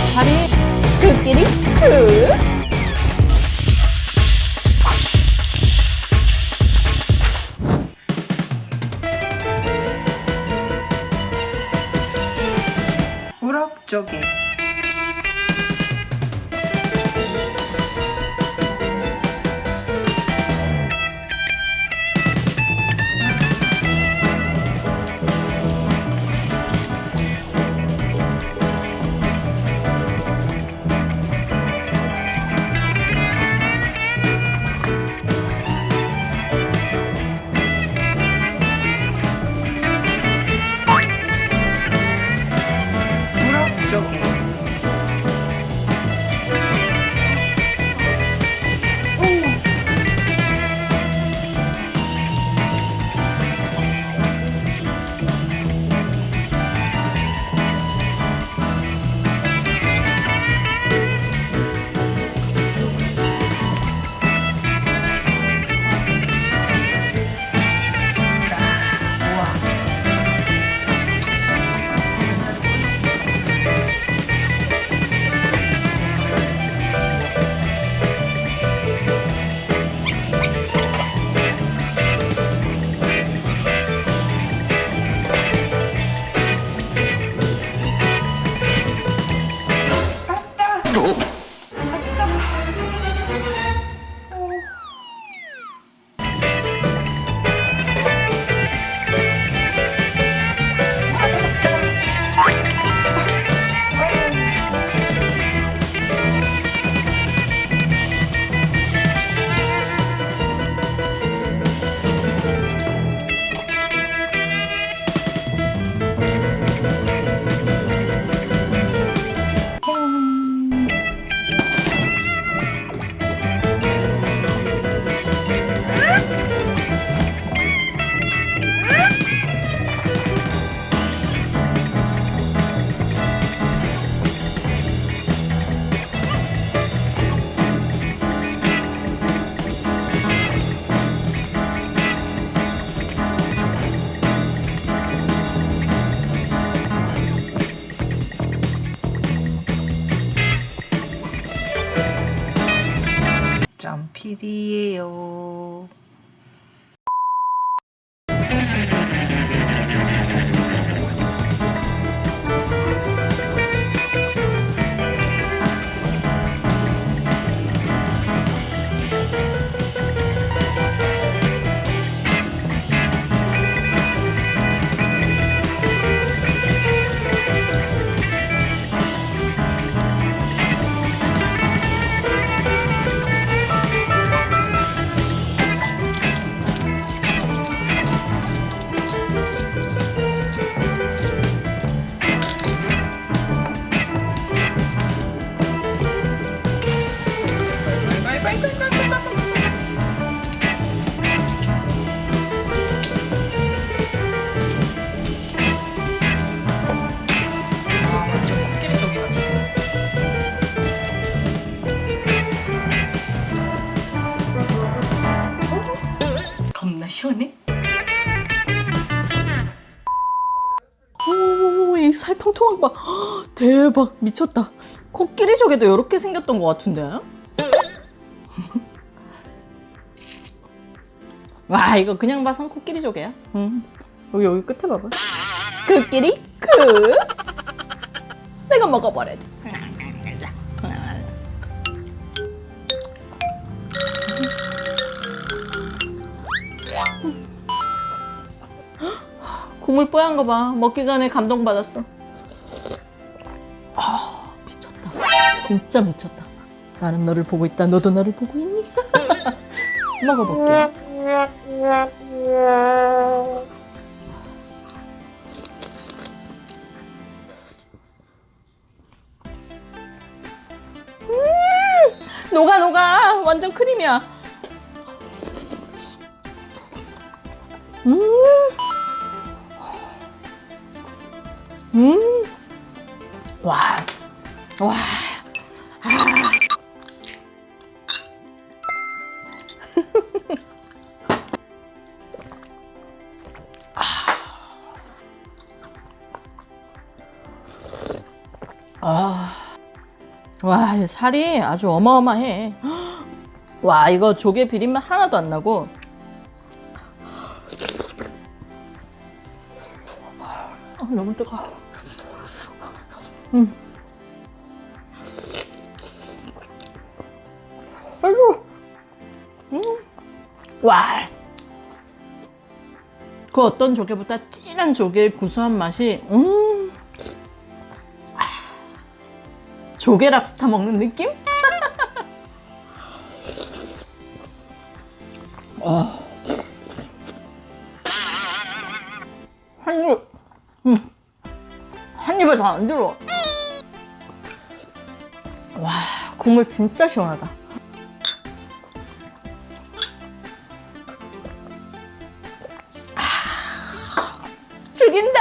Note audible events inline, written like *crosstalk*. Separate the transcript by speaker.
Speaker 1: 살이 그끼리 그 PDAO 시원해 오이 살 통통한 거 봐. 헉, *gasps* 대박 미쳤다. 코끼리 조개도 이렇게 생겼던 것 같은데? *laughs* 와 이거 그냥 봐선 코끼리 조개야. 응. 여기 여기 끝에 봐봐. 코끼리? 그! 내가 먹어버려야지 국물 뽀얀 거 봐. 먹기 전에 감동받았어. 아, 미쳤다. 진짜 미쳤다. 나는 너를 보고 있다. 너도 나를 보고 있니? *laughs* 먹어볼게. 음, 녹아 녹아. 완전 크림이야. 음. 음. 와. 와. 아. 아. 와, 이 살이 아주 어마어마해. 와, 이거 조개 비린맛 하나도 안 나고. 너무 뜨거. 음. 아이고. 음. 와. 그 어떤 조개보다 진한 조개의 구수한 맛이 음. 아. 조개 랍스타 먹는 느낌? 한 입에 다 안 들어. 와, 국물 진짜 시원하다. 아, 죽인다!